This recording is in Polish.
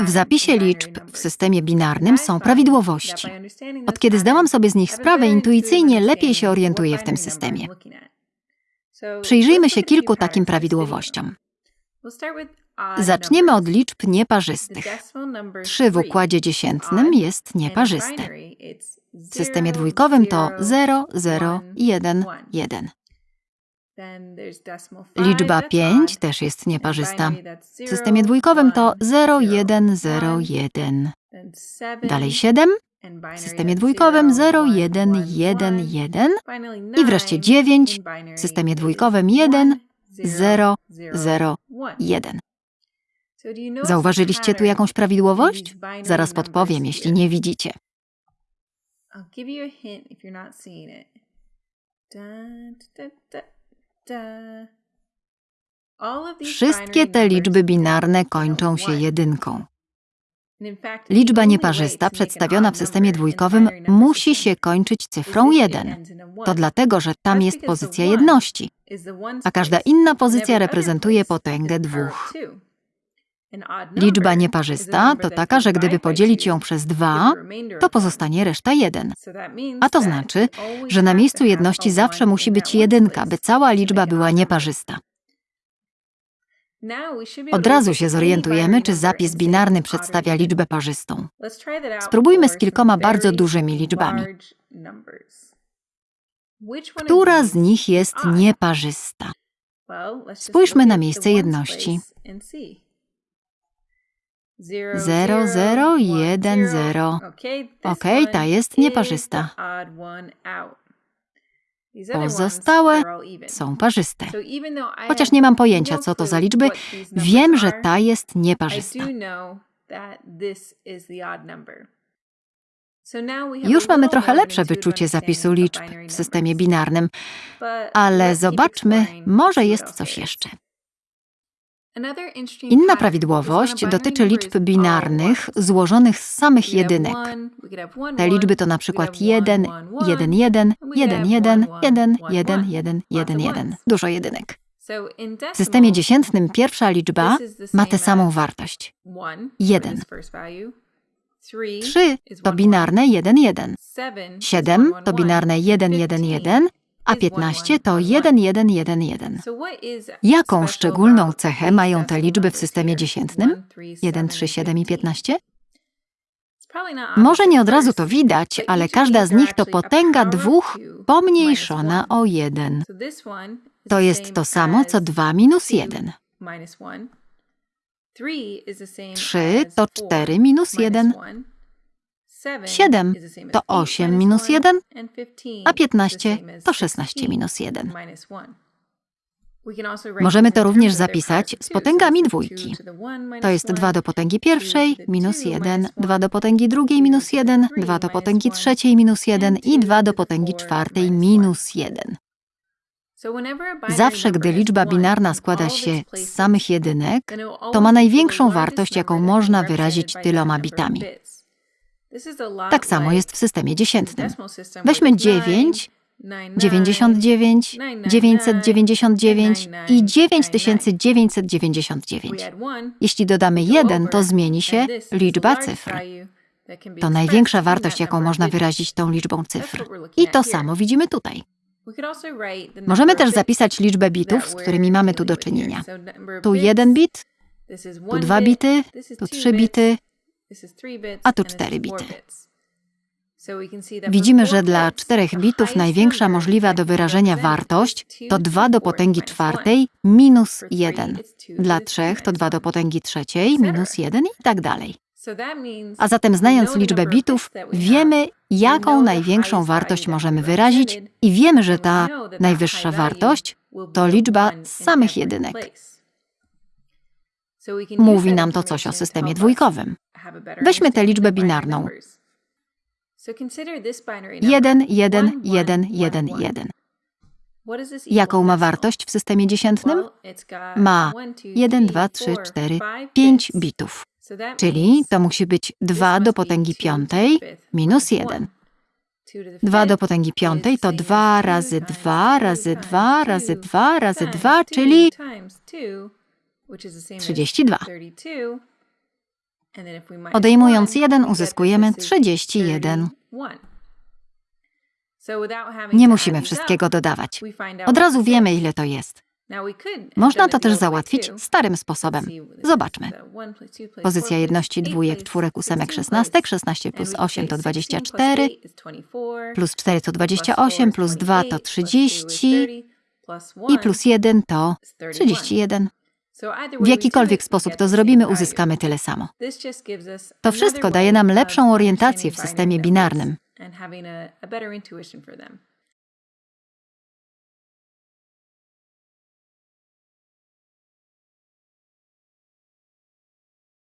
W zapisie liczb w systemie binarnym są prawidłowości. Od kiedy zdałam sobie z nich sprawę, intuicyjnie lepiej się orientuję w tym systemie. Przyjrzyjmy się kilku takim prawidłowościom. Zaczniemy od liczb nieparzystych. 3 w układzie dziesiętnym jest nieparzyste. W systemie dwójkowym to 0, 0, 1, 1. Liczba 5 też jest nieparzysta. W systemie dwójkowym to 0, 1, 0, 1. Dalej 7. W systemie dwójkowym 0, 1, 1, 1. I wreszcie 9. W systemie dwójkowym 1, 0, 0, 1. Zauważyliście tu jakąś prawidłowość? Zaraz podpowiem, jeśli nie widzicie. I'll give you a hint if you're not seeing it. Da, da, da, Wszystkie te liczby binarne kończą się jedynką. Liczba nieparzysta przedstawiona w systemie dwójkowym musi się kończyć cyfrą if it 1. ends in a one. To dlatego, że tam jest pozycja jedności, a każda inna pozycja reprezentuje potęgę dwóch. Liczba nieparzysta to taka, że gdyby podzielić ją przez gives a 2, remainder to pozostanie reszta 1. So that means A to znaczy, że na miejscu jedności zawsze musi być jedynka, by cała liczba była nieparzysta. Od razu się zorientujemy, czy zapis binarny przedstawia liczbę parzystą. Spróbujmy z kilkoma bardzo dużymi liczbami. Która z nich jest nieparzysta? Spójrzmy na miejsce jedności. Place and see. Zero, Zero, zero, one, jeden, zero. Okay, this Okej, ta jest nieparzysta. Pozostałe są parzyste. Chociaż nie mam pojęcia, co to za liczby, wiem, że ta jest nieparzysta. Już mamy trochę lepsze wyczucie zapisu liczb w systemie binarnym, ale zobaczmy, może jest coś jeszcze. Inna prawidłowość dotyczy liczb binarnych złożonych z samych jedynek. Te liczby to na przykład have one, 1, one, one, 1, 1, and we could 1, have 1, one, 1, one, 1, one. 1, Lots 1, of 1. ones. Dużo jedynek. W systemie dziesiętnym pierwsza liczba ma tę samą wartość. one for Jeden. this first value. Three 3 is to binarne 1, 1. Seven is 7 one, one, to binarne 1, 1, 1, a is 15 one, to one, 1, 1, 1, 1. So what is Jaką special szczególną cechę mają te liczby w systemie dziesiętnym? One, three, 1, seven, 3, 7 i 15? It's probably not Może nie od razu to widać, ale każda z nich to potęga dwóch pomniejszona o 1. So this one is To jest to samo, co as 2 minus two 1. minus one. Three is the same 3 as to four 4 minus minus 1, one. Seven 7 is the same as to eight 8 minus minus one, 1, and 15 a is the 15 same as to 16 16 minus 1. minus one. We can also write Możemy to również zapisać z potęgami dwójki. to jest one, 2 do potęgi pierwszej minus two 1, minus 2 one, do potęgi drugiej minus to the 1, three 2 do potęgi trzeciej minus 1 and i two 2 to do potęgi czwartej minus one. minus 1. So whenever a binary Zawsze, gdy liczba binarna in składa się z samych jedynek, to ma największą wartość, jaką można wyrazić tyloma bitami. Tak samo jest w systemie dziesiętnym. Weźmy it's 9, 9, 99, 999 i 9999. Jeśli dodamy 1, to zmieni się liczba cyfr. To największa wartość, jaką można wyrazić tą liczbą cyfr. I to samo widzimy tutaj. Możemy też zapisać liczbę bitów, z którymi mamy tu do czynienia. Tu 1 bit, tu 2 bity, tu 3 bity, a tu 4 bity. Widzimy, że dla 4 bitów największa możliwa do wyrażenia wartość to 2 do potęgi czwartej minus 1. Dla 3 to 2 do potęgi trzeciej minus 1 i tak dalej. A zatem znając liczbę bitów, wiemy, jaką największą wartość możemy wyrazić i wiemy, że ta najwyższa wartość to liczba samych jedynek. Mówi nam to coś o systemie dwójkowym. Weźmy tę liczbę binarną. 1, 1, 1, 1, 1. Jaką ma wartość w systemie dziesiętnym? Ma 1, 2, 3, 4, 5 bitów. Czyli to musi być 2 do potęgi piątej minus 1. 2 do potęgi piątej to 2 razy 2 razy 2 razy 2 razy 2, czyli 32. Odejmując 1 uzyskujemy 31. Nie musimy wszystkiego dodawać. Od razu wiemy, ile to jest. Można to też załatwić starym sposobem. Zobaczmy. Pozycja jedności dwójek, czwórek, ósemek, szesnastek. 16 plus 8 to 24, plus 4 to 28, plus 2 to 30 i plus 1 to 31. W jakikolwiek sposób to zrobimy, uzyskamy tyle samo. To wszystko daje nam lepszą orientację w systemie binarnym.